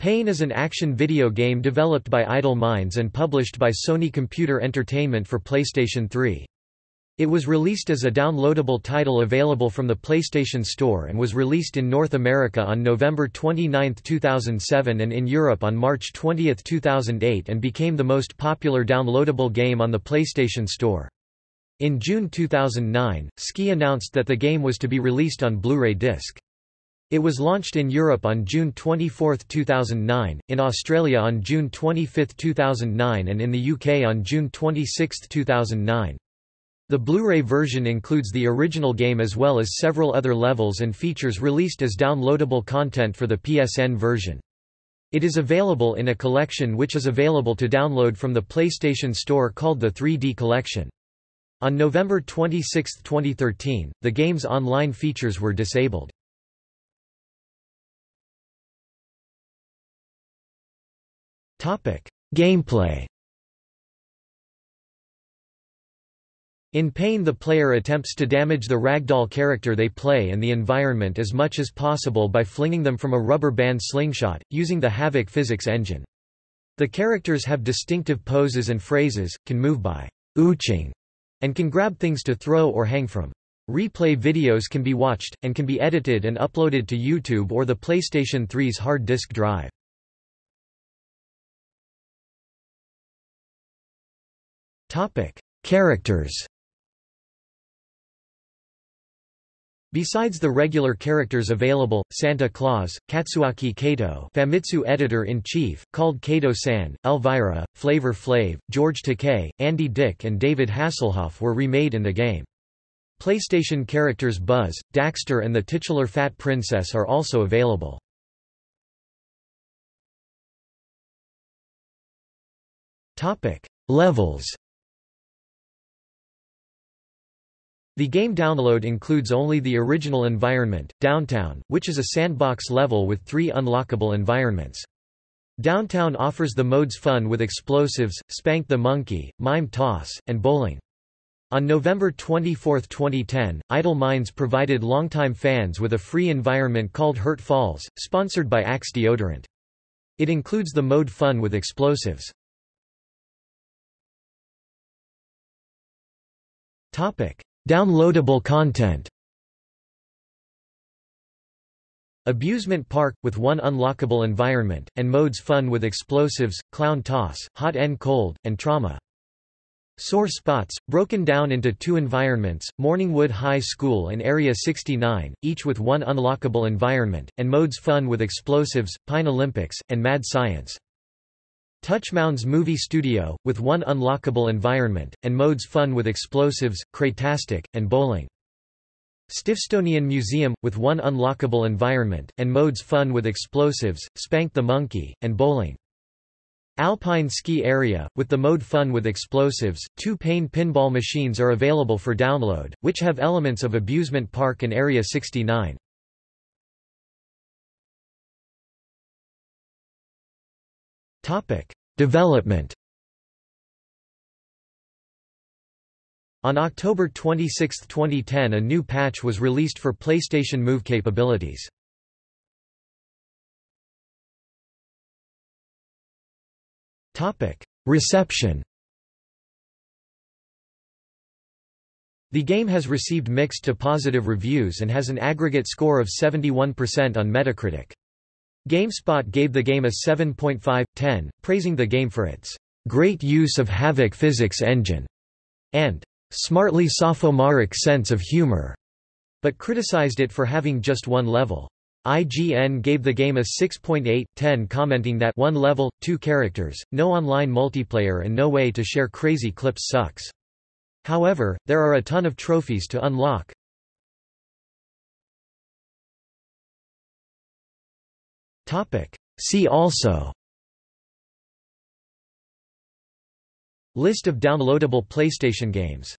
Pain is an action video game developed by Idol Minds and published by Sony Computer Entertainment for PlayStation 3. It was released as a downloadable title available from the PlayStation Store and was released in North America on November 29, 2007 and in Europe on March 20, 2008 and became the most popular downloadable game on the PlayStation Store. In June 2009, Ski announced that the game was to be released on Blu-ray disc. It was launched in Europe on June 24, 2009, in Australia on June 25, 2009 and in the UK on June 26, 2009. The Blu-ray version includes the original game as well as several other levels and features released as downloadable content for the PSN version. It is available in a collection which is available to download from the PlayStation Store called the 3D Collection. On November 26, 2013, the game's online features were disabled. Topic: Gameplay. In Pain the player attempts to damage the ragdoll character they play and the environment as much as possible by flinging them from a rubber band slingshot, using the Havok physics engine. The characters have distinctive poses and phrases, can move by ooching, and can grab things to throw or hang from. Replay videos can be watched, and can be edited and uploaded to YouTube or the PlayStation 3's hard disk drive. Topic: Characters. Besides the regular characters available, Santa Claus, Katsuaki Kato Famitsu editor-in-chief, called Kato-san, Elvira, Flavor Flav, George Takei, Andy Dick and David Hasselhoff were remade in the game. PlayStation characters Buzz, Daxter and the titular Fat Princess are also available. Levels The game download includes only the original environment, Downtown, which is a sandbox level with three unlockable environments. Downtown offers the modes Fun with Explosives, Spank the Monkey, Mime Toss, and Bowling. On November 24, 2010, Idol Minds provided longtime fans with a free environment called Hurt Falls, sponsored by Axe Deodorant. It includes the mode Fun with Explosives. Topic: Downloadable content Abusement Park, with one unlockable environment, and modes Fun with Explosives, Clown Toss, Hot and Cold, and Trauma. Sore Spots, broken down into two environments, Morningwood High School and Area 69, each with one unlockable environment, and modes Fun with Explosives, Pine Olympics, and Mad Science. Touchmounds Movie Studio, with one unlockable environment, and modes Fun with Explosives, Cratastic, and Bowling. Stiffstonian Museum, with one unlockable environment, and modes Fun with Explosives, Spank the Monkey, and Bowling. Alpine Ski Area, with the mode Fun with Explosives, two Pain pinball machines are available for download, which have elements of Abusement Park and Area 69. Development. On October 26, 2010 a new patch was released for PlayStation Move capabilities. Reception The game has received mixed to positive reviews and has an aggregate score of 71% on Metacritic. GameSpot gave the game a 7.5/10, praising the game for its great use of Havok physics engine and smartly sophomoric sense of humor, but criticized it for having just one level. IGN gave the game a 6.8/10 commenting that one level, two characters, no online multiplayer and no way to share crazy clips sucks. However, there are a ton of trophies to unlock. See also. List of downloadable PlayStation games